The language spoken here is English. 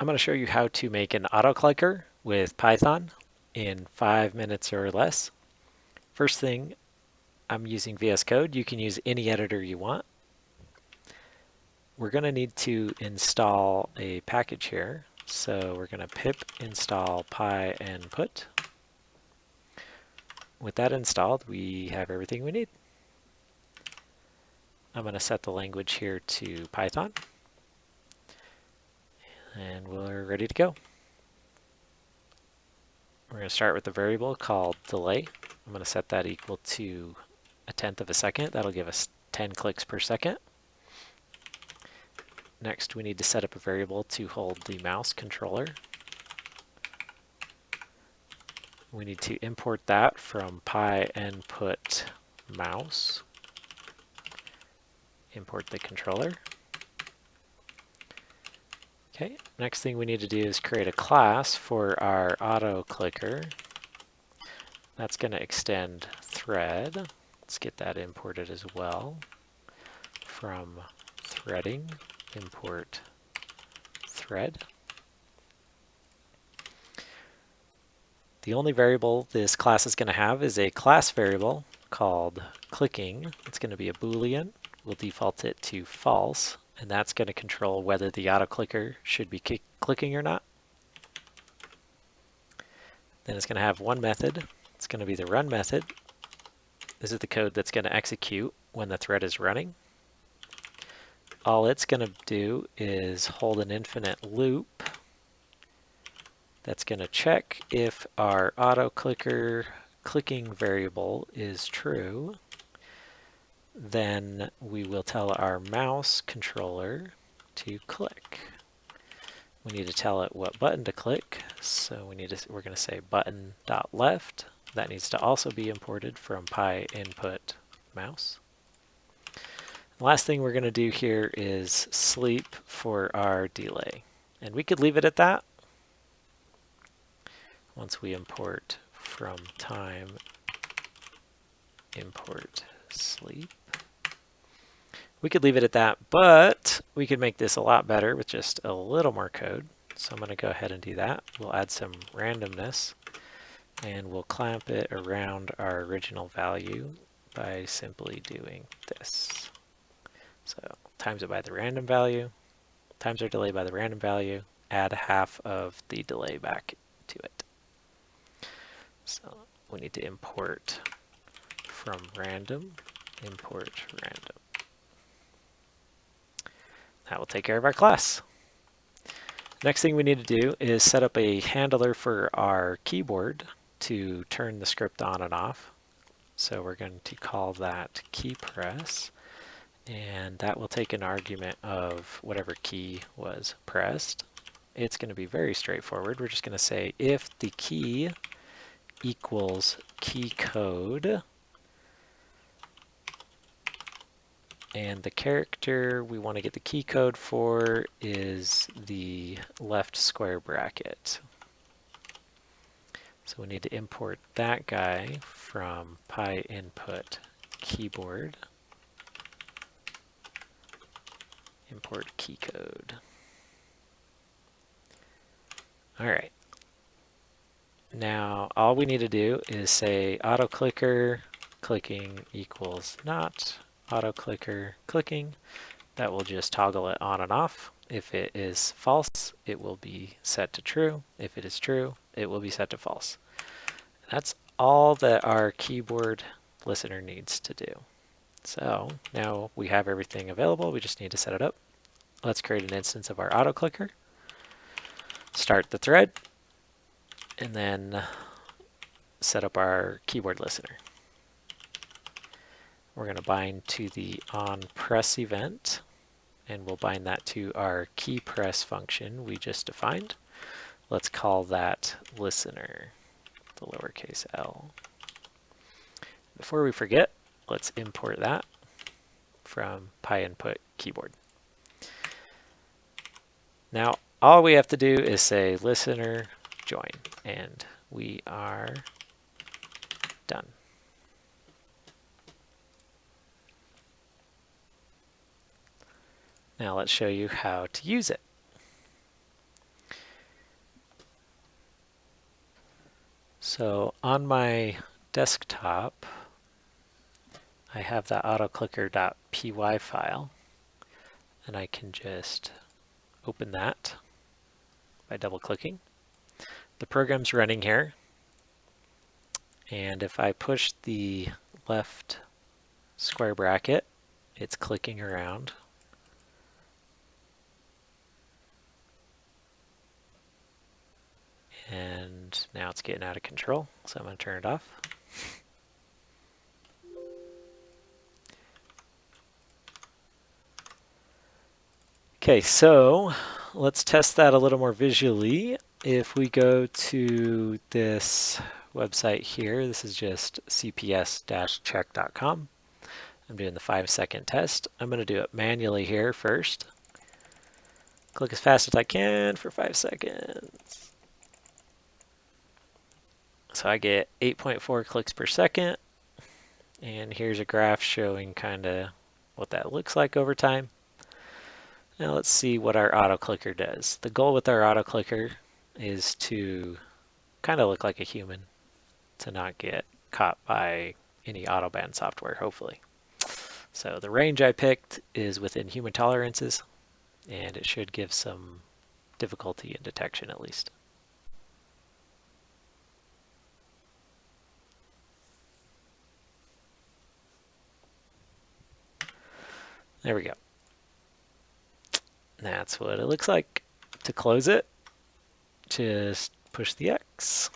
I'm going to show you how to make an autoclicker with Python in five minutes or less. First thing, I'm using VS Code. You can use any editor you want. We're going to need to install a package here. So we're going to pip install pynput. With that installed, we have everything we need. I'm going to set the language here to Python and we're ready to go. We're going to start with a variable called delay. I'm going to set that equal to a tenth of a second. That'll give us 10 clicks per second. Next, we need to set up a variable to hold the mouse controller. We need to import that from pynput mouse. Import the controller. Okay, next thing we need to do is create a class for our auto clicker. That's going to extend thread. Let's get that imported as well. From threading, import thread. The only variable this class is going to have is a class variable called clicking. It's going to be a boolean. We'll default it to false and that's going to control whether the auto clicker should be clicking or not. Then it's going to have one method. It's going to be the run method. This is the code that's going to execute when the thread is running. All it's going to do is hold an infinite loop that's going to check if our auto clicker clicking variable is true then we will tell our mouse controller to click. We need to tell it what button to click, so we need to, we're going to say button dot left. That needs to also be imported from pynput mouse. The last thing we're going to do here is sleep for our delay. And we could leave it at that. Once we import from time, import sleep. We could leave it at that, but we could make this a lot better with just a little more code. So I'm going to go ahead and do that. We'll add some randomness and we'll clamp it around our original value by simply doing this. So times it by the random value, times our delay by the random value, add half of the delay back to it. So we need to import from random, import random. That will take care of our class. Next thing we need to do is set up a handler for our keyboard to turn the script on and off. So we're going to call that key press and that will take an argument of whatever key was pressed. It's going to be very straightforward. We're just going to say if the key equals key code And the character we want to get the key code for is the left square bracket. So we need to import that guy from pynput keyboard. Import key code. All right. Now all we need to do is say auto clicker clicking equals not auto clicker clicking. That will just toggle it on and off. If it is false, it will be set to true. If it is true, it will be set to false. That's all that our keyboard listener needs to do. So now we have everything available. We just need to set it up. Let's create an instance of our auto clicker. Start the thread and then set up our keyboard listener. We're going to bind to the on press event and we'll bind that to our key press function we just defined. Let's call that listener, the lowercase l. Before we forget, let's import that from pynput keyboard. Now, all we have to do is say listener join, and we are done. Now let's show you how to use it. So on my desktop, I have that autoclicker.py file, and I can just open that by double-clicking. The program's running here, and if I push the left square bracket, it's clicking around. And now it's getting out of control, so I'm going to turn it off. Okay, so let's test that a little more visually. If we go to this website here, this is just cps-check.com. I'm doing the five second test. I'm going to do it manually here first. Click as fast as I can for five seconds. So I get 8.4 clicks per second. And here's a graph showing kind of what that looks like over time. Now let's see what our auto clicker does. The goal with our auto clicker is to kind of look like a human, to not get caught by any autoband software, hopefully. So the range I picked is within human tolerances, and it should give some difficulty in detection at least. There we go. That's what it looks like. To close it, just push the X.